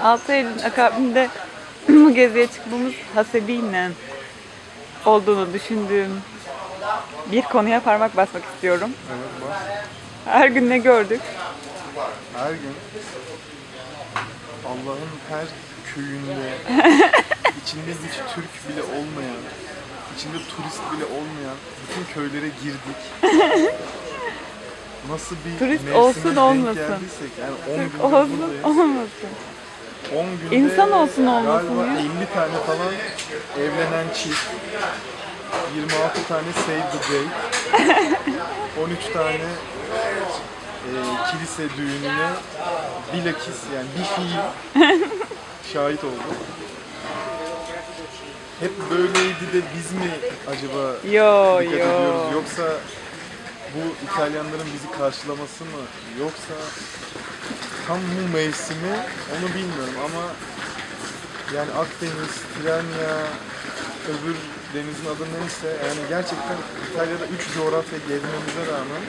6 Eylül'ün akabinde bu geziye çıkmamız hasebiyle olduğunu düşündüğüm bir konuya parmak basmak istiyorum. Evet bak. Her gün ne gördük? Her gün Allah'ın her köyünde içinde hiç Türk bile olmayan, içinde turist bile olmayan bütün köylere girdik. Nasıl bir Turist olsun olmasın. geldiysek, yani 10 Türk olsun olmasın. 10 günde İnsan olsun olmasın galiba ya. 50 tane falan evlenen çift, 26 tane save the date, 13 tane e, kilise düğününe bilakis yani bir fiil şahit oldum. Hep böyleydi de biz mi acaba Yo dikkat yo. ediyoruz yoksa bu İtalyanların bizi karşılaması mı yoksa tam bu mevsimi onu bilmiyorum ama yani Akdeniz, Tiranya, öbür denizin adı neyse yani gerçekten İtalya'da 3 coğrafya gezmemize rağmen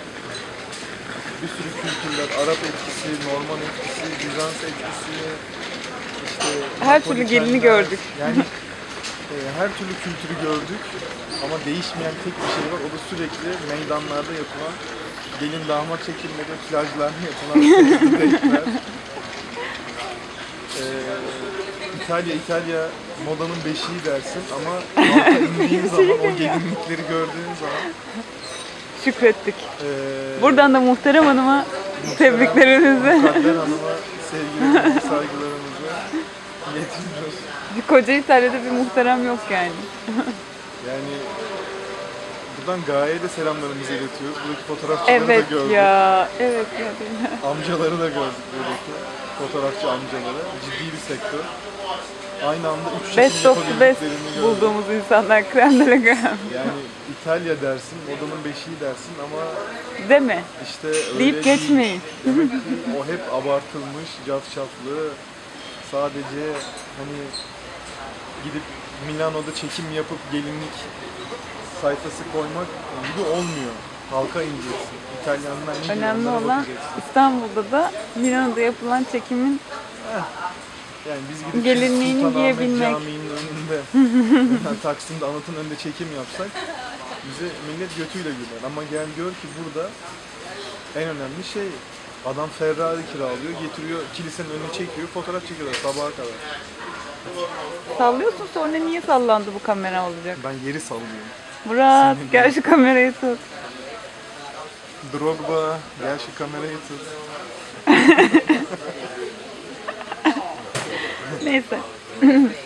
bir sürü kültürler, Arap etkisi, Norman etkisi, Bizans etkisi, işte Her türlü gelini gördük. Yani e, her türlü kültürü gördük ama değişmeyen tek bir şey var. O da sürekli meydanlarda yapılan gelin damat çekimleri, plajlarda yapılan date'ler. E, İtalya, İtalya modanın beşiği dersin ama halka indiğin zaman o gelinlikleri gördüğün zaman Şükrettik. e, Buradan da muhterem hanıma tebriklerimizi. Mukadder Hanım'a sevgilerimizi, saygılarımızı iletiyoruz. Koca İtalya'da bir muhterem yok yani. Yani buradan Gaye'ye de selamlarımızı iletiyoruz. Buradaki fotoğrafçıları Evet da gördük. ya. Evet ya. Amcaları da gördük buradaki. Fotoğrafçı amcaları. Ciddi bir sektör. Aynı anda üç Best of best gördük. bulduğumuz insanlar krem de la creme. Yani İtalya dersin, modanın beşiği dersin ama Değil mi? işte öyle Deyip değil. geçmeyin. Demek ki o hep abartılmış, cafcaflı. Sadece hani gidip Milano'da çekim yapıp gelinlik sayfası koymak gibi olmuyor. Halka ineceksin. İtalyanlar ne Önemli olan bakacaksın. İstanbul'da da Milano'da yapılan çekimin Yani biz gidip gelinliğini Sultanahmet giyebilmek. Camii'nin önünde, yani Taksim'de anıtın önünde çekim yapsak bize millet götüyle güler. Ama gel gör ki burada en önemli şey adam Ferrari kiralıyor, getiriyor kilisenin önüne çekiyor, fotoğraf çekiyorlar sabaha kadar. Sallıyorsun sonra niye sallandı bu kamera olacak? Ben yeri sallıyorum. Murat gel şu kamerayı tut. Drogba, gel şu kamerayı tut. Neyse.